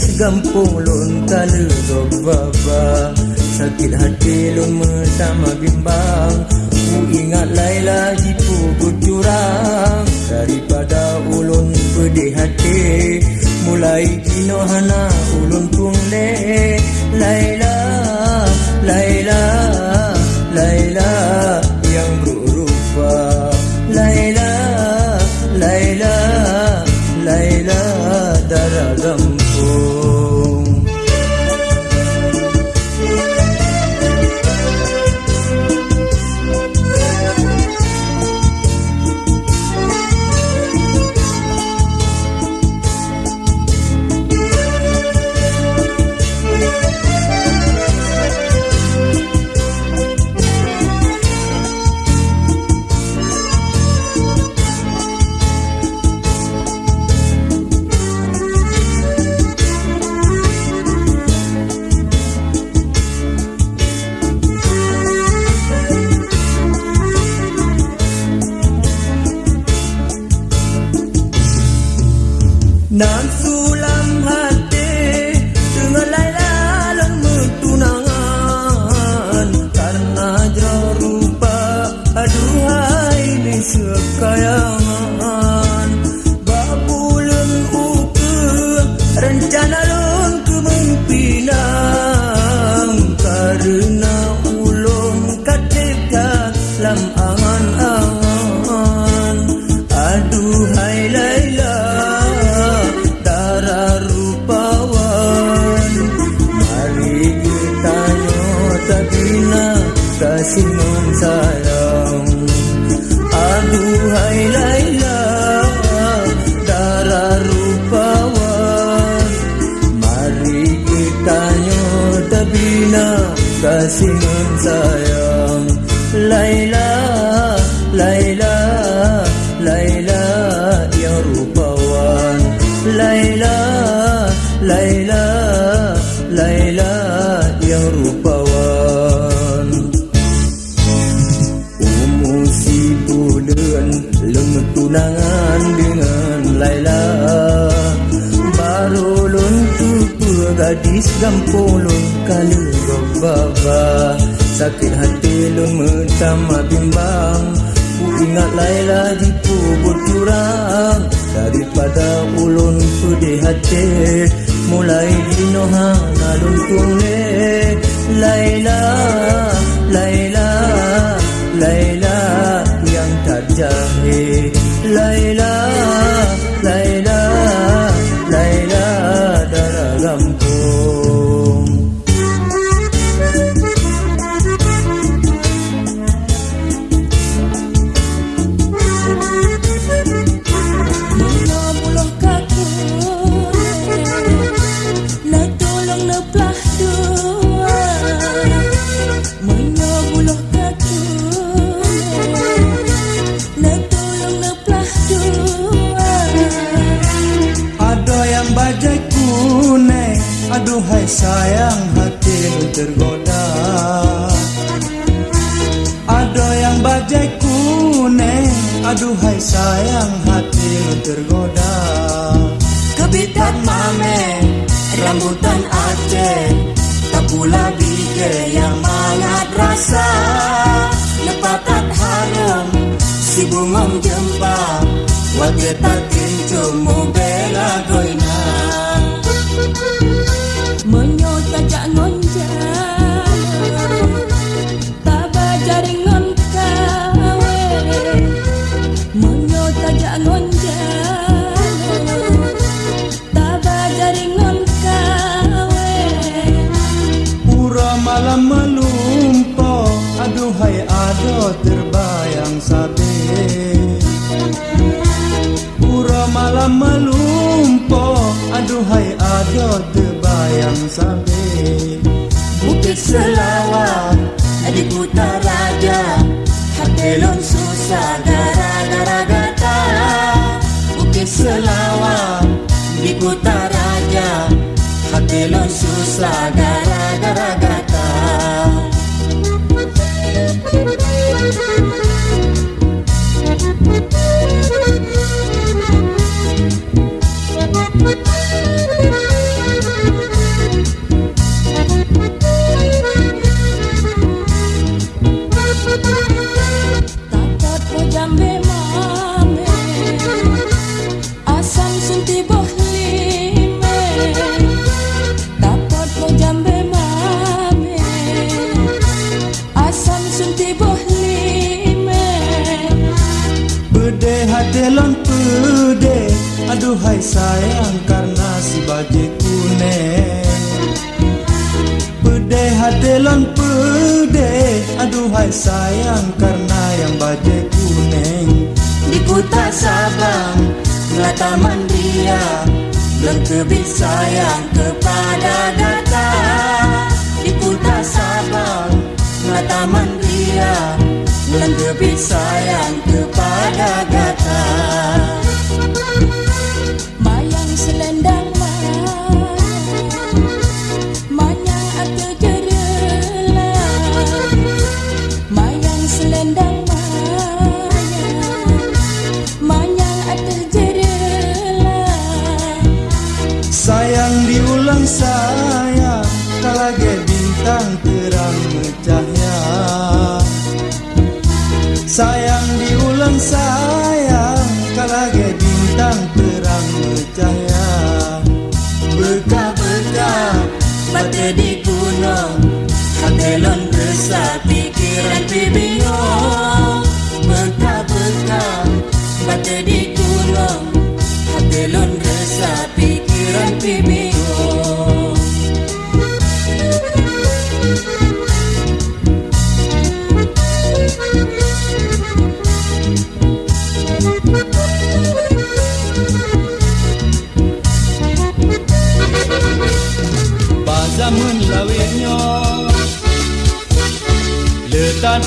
Nangis gampung lon kala dok baba Sakit hati lun sama bimbang. Ku ingat Laila jipu curang Daripada ulun pedih hati Mulai kino hana ulun tungle Laila, Laila, Laila, Laila. gadis dan polon kali baba sakit hati lon mentama bimbang. Ku ingat Laila di kubur curang daripada ulun sudah hati mulai dino hana lon tunne Laila Laila Laila yang tak jahe Laila sayang hati tergoda. Ada yang bajai kuning Aduhai sayang hati tergoda. Kebitan mame Rambutan Aceh Tak pula bige yang mangat rasa. Lepatan harum Si bungong jempa Wage tak kincumu bela goina Bukit Selawat Di Kuta Raja. Hati lon susah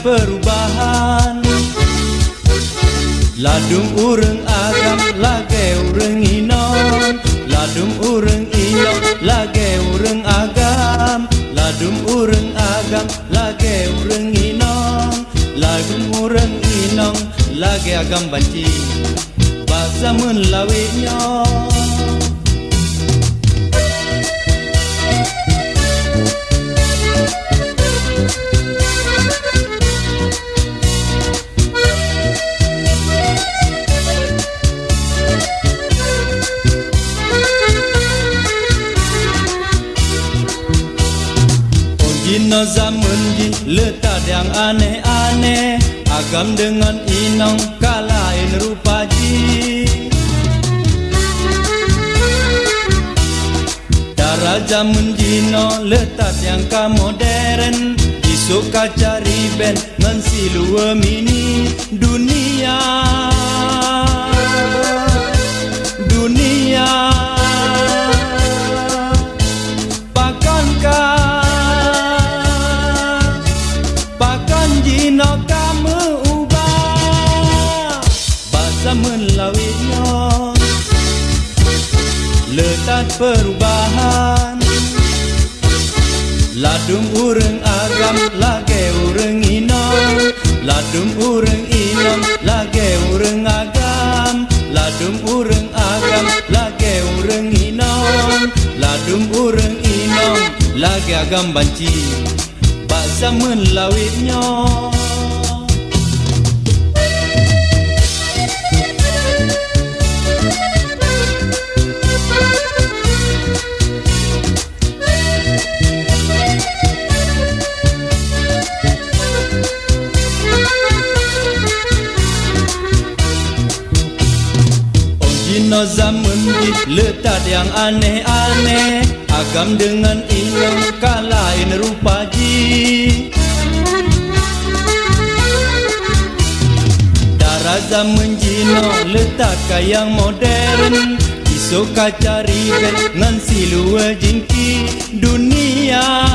perubahan. Ladung ureng agam lage ureng inon. Ladung ureng inon lage ureng agam. Ladung ureng agam lage ureng inon. Ladung ureng inon lage agam banci. Bazamun lawinyo Jino zaman jin letak yang aneh-aneh. Agam dengan inong kalain rupa ji. Darah zaman jino letak yang ka modern Isuk kaca riben ngan silua mini Dunia perubahan. Ladung ureng agam lage ureng inom. Ladung ureng inom lage ureng agam. Ladung ureng agam lage ureng inom. Ladung ureng inom lage agam banci. Bahasa melawitnya Jino aneh-aneh Agam dengan inom kalain rupa ji. Zaman jino letak yang modern. Isu kaca ribet ngan silua jingki Dunia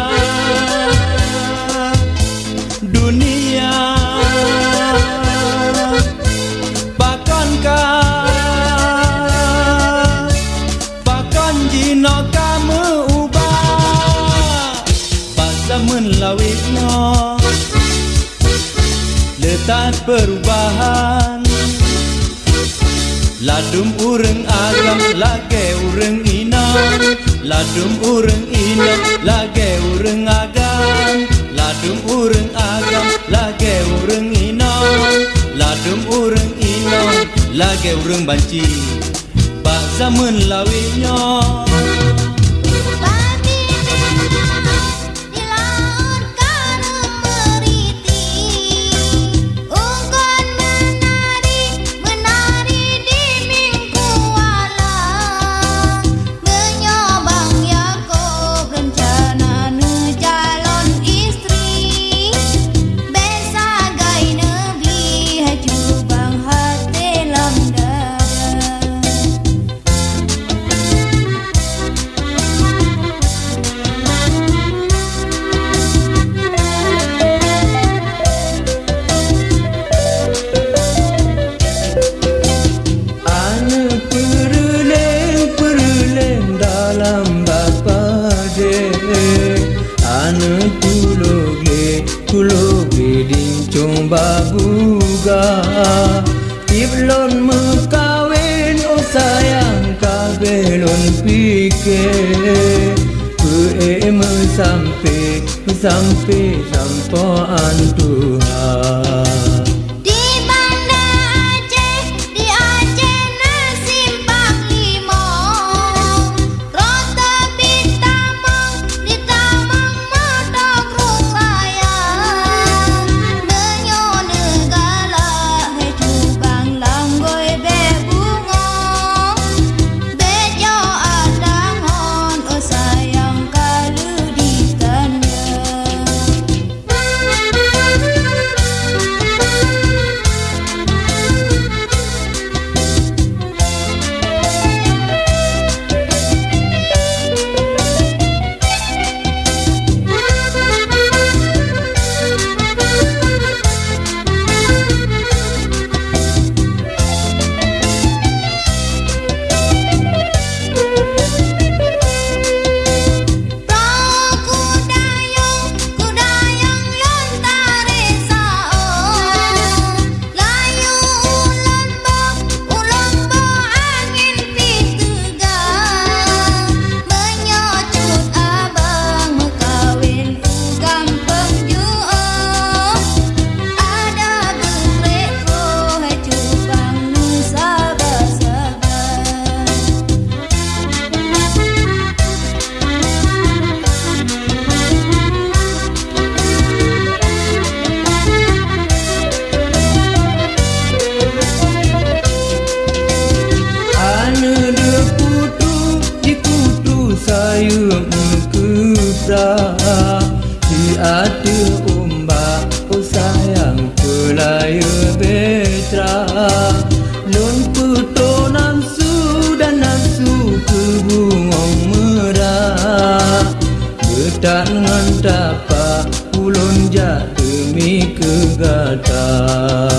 Ladum ureng agam lage ureng inam Ladum ureng inam lage ureng agam Ladum ureng agam lage ureng inam Ladum ureng inam lage ureng banci Bak zaman lawitnya sampai sampai sampoan khawatir ombak Oh sayang kelaya betra. Nun puto nan su dan nan su ke bunga merah. Getak ngan tapak ulon jatuh mi kegatak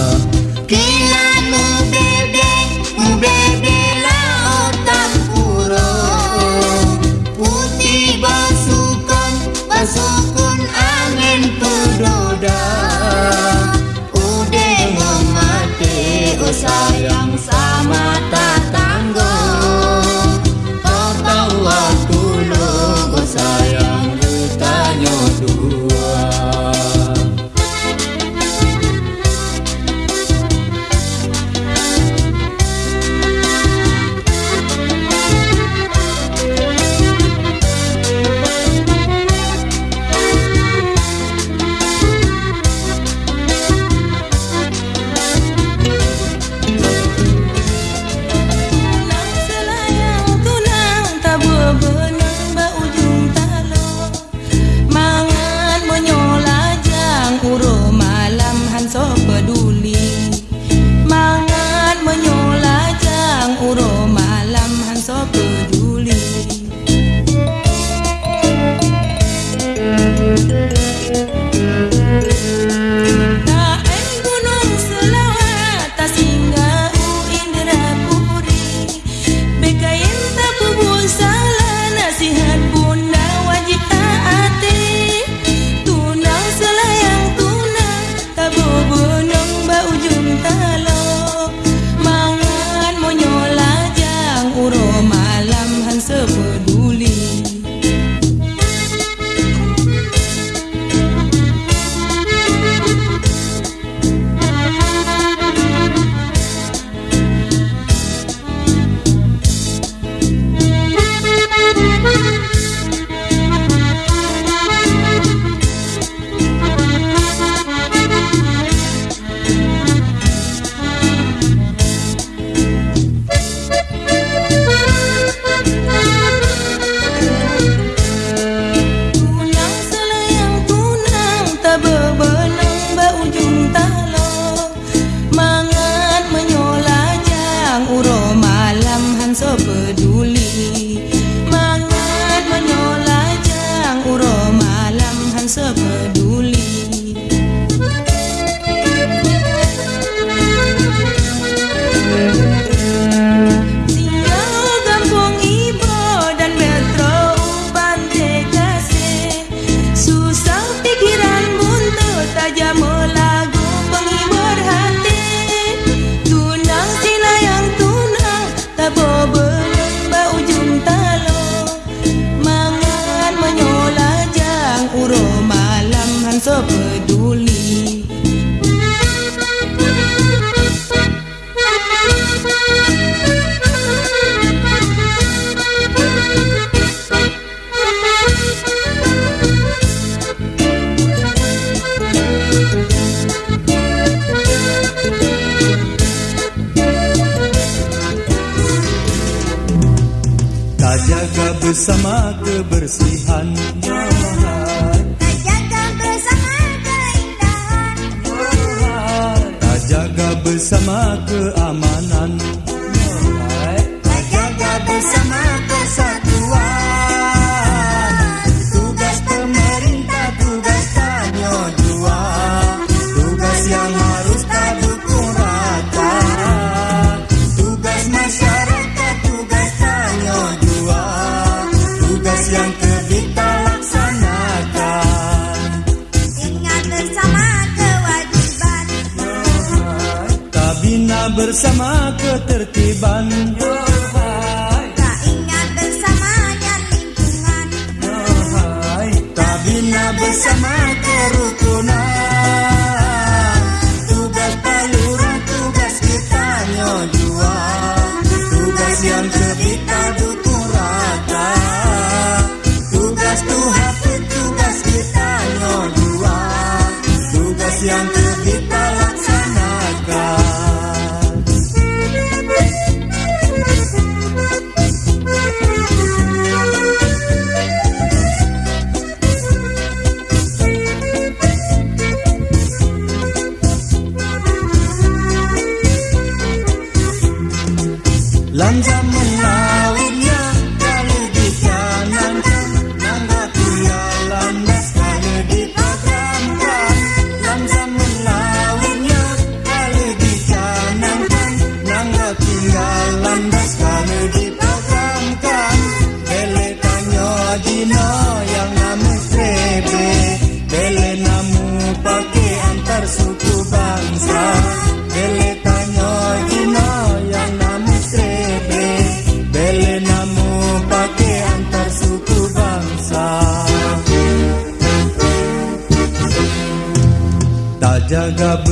bersama kebersihan. Tak jaga bersama keindahan. Tak jaga bersama keamanan bersama ketertiban. Tak ingat bersama dan lingkungan. Tak bina bersama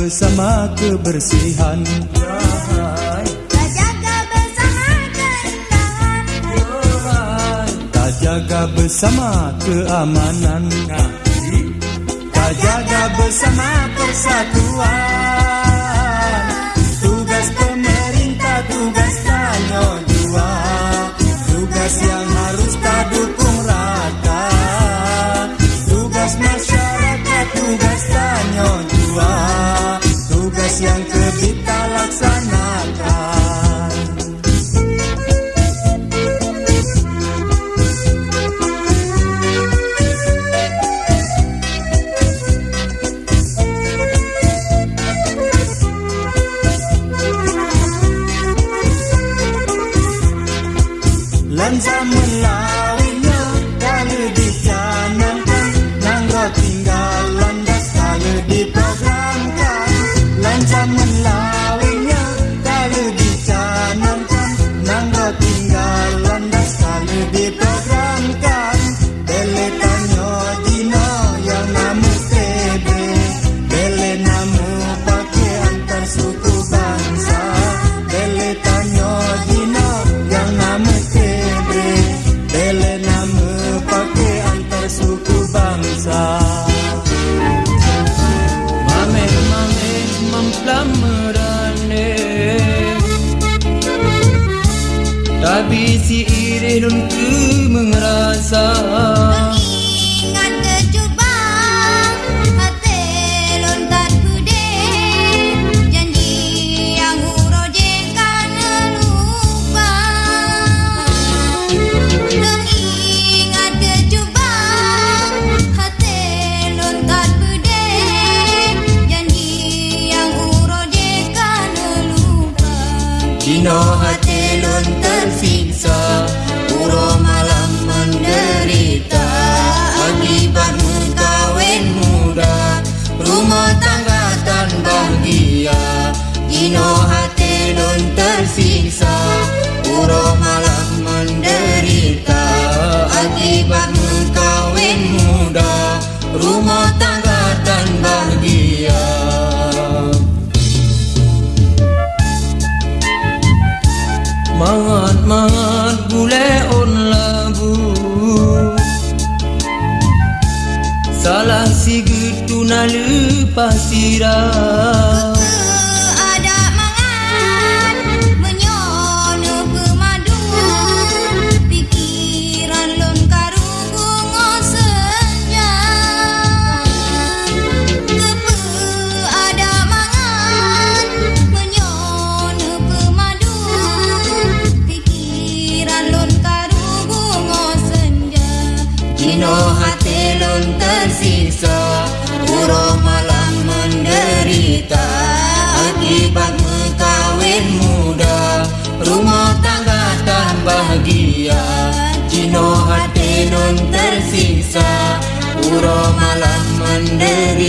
bersama kebersihan. Tak jaga bersama keamanan. Tak jaga bersama persatuan. Tugas pemerintah, tugas tanggung jual. Tugas yang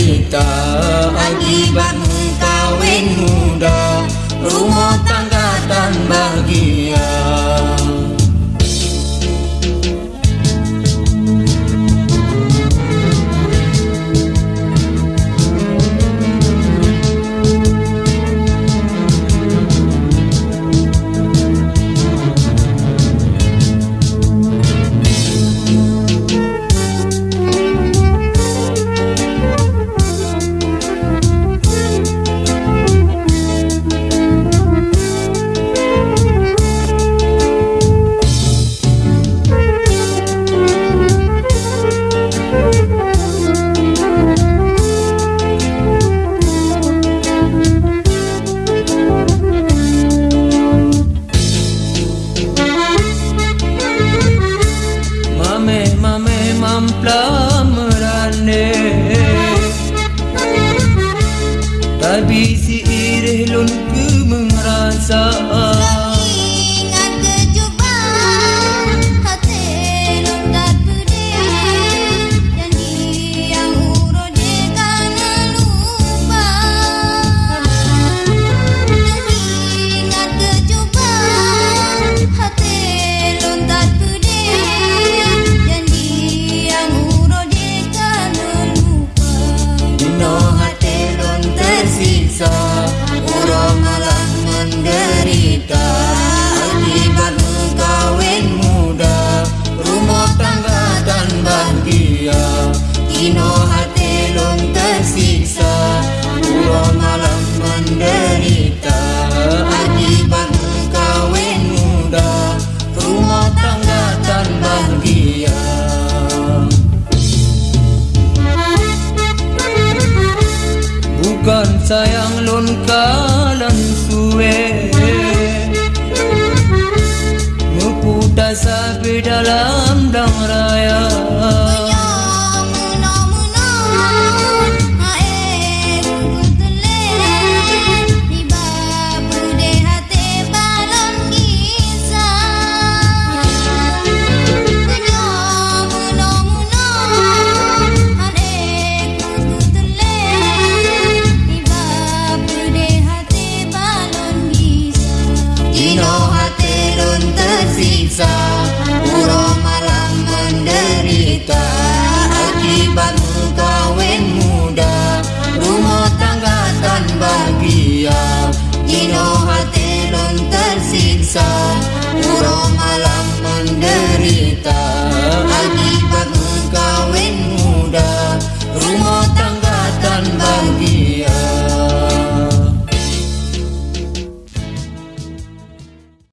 Anh đi iba